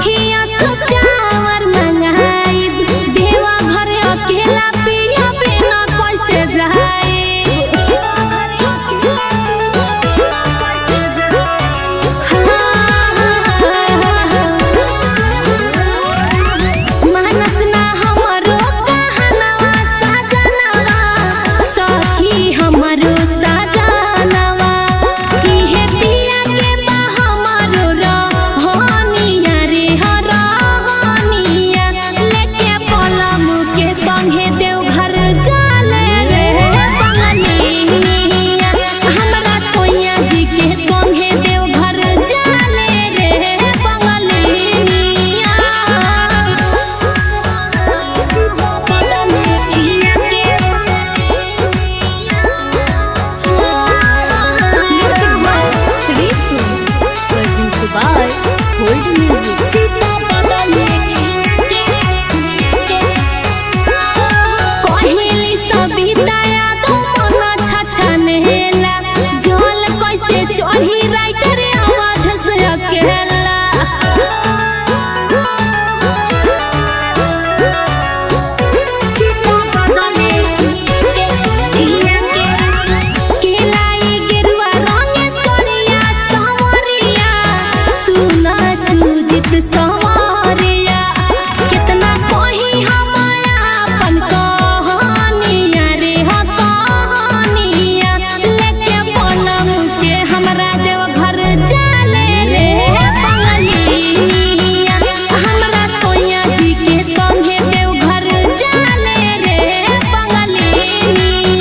अखियां